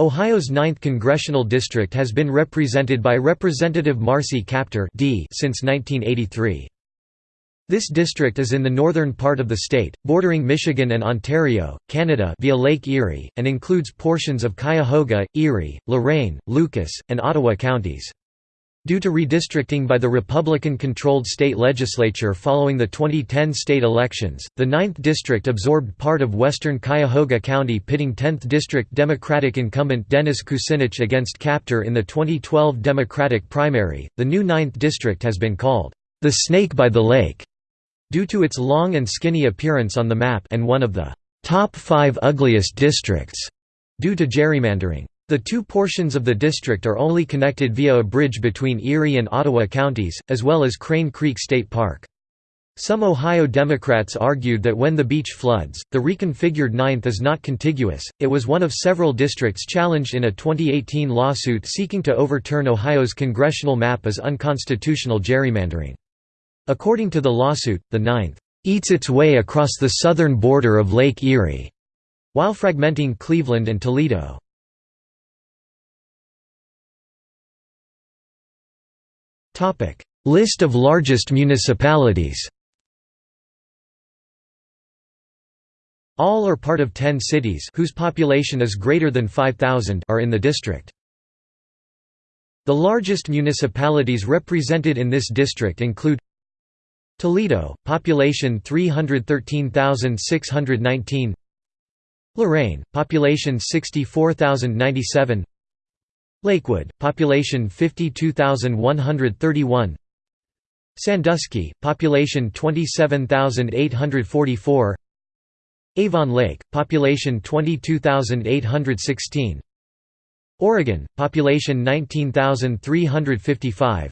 Ohio's 9th congressional district has been represented by Representative Marcy Kaptur D since 1983. This district is in the northern part of the state, bordering Michigan and Ontario, Canada via Lake Erie, and includes portions of Cuyahoga, Erie, Lorain, Lucas, and Ottawa counties. Due to redistricting by the Republican-controlled state legislature following the 2010 state elections, the 9th District absorbed part of western Cuyahoga County pitting 10th District Democratic incumbent Dennis Kucinich against Kaptur in the 2012 Democratic primary. The new 9th District has been called, "...the Snake by the Lake", due to its long and skinny appearance on the map and one of the "...top five ugliest districts", due to gerrymandering. The two portions of the district are only connected via a bridge between Erie and Ottawa counties, as well as Crane Creek State Park. Some Ohio Democrats argued that when the beach floods, the reconfigured 9th is not contiguous. It was one of several districts challenged in a 2018 lawsuit seeking to overturn Ohio's congressional map as unconstitutional gerrymandering. According to the lawsuit, the 9th eats its way across the southern border of Lake Erie, while fragmenting Cleveland and Toledo. List of largest municipalities. All or part of 10 cities whose population is greater than 5,000 are in the district. The largest municipalities represented in this district include Toledo, population 313,619 Lorain, population 64,097 Lakewood, population 52,131 Sandusky, population 27,844 Avon Lake, population 22,816 Oregon, population 19,355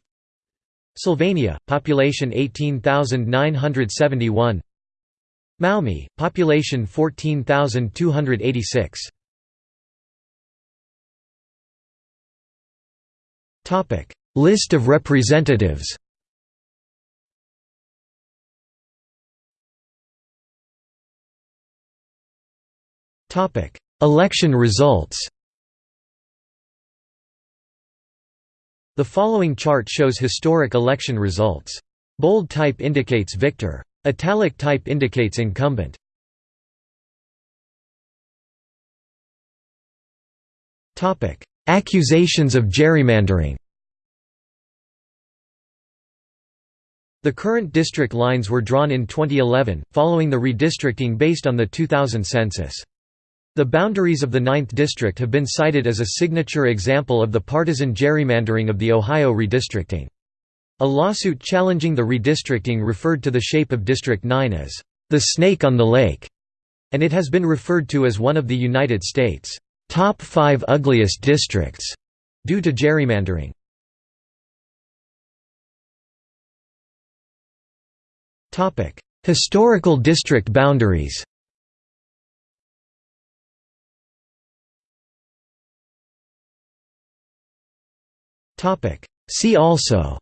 Sylvania, population 18,971 Maumee, population 14,286 List of representatives Election results The following chart shows historic election results. Bold type indicates victor. Italic type indicates incumbent. Accusations of gerrymandering The current district lines were drawn in 2011, following the redistricting based on the 2000 census. The boundaries of the 9th District have been cited as a signature example of the partisan gerrymandering of the Ohio redistricting. A lawsuit challenging the redistricting referred to the shape of District 9 as, "...the snake on the lake", and it has been referred to as one of the United States' top five ugliest districts. Due to gerrymandering. Topic: Historical district boundaries. Topic: See also.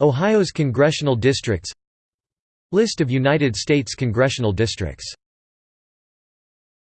Ohio's congressional districts. List of United States congressional districts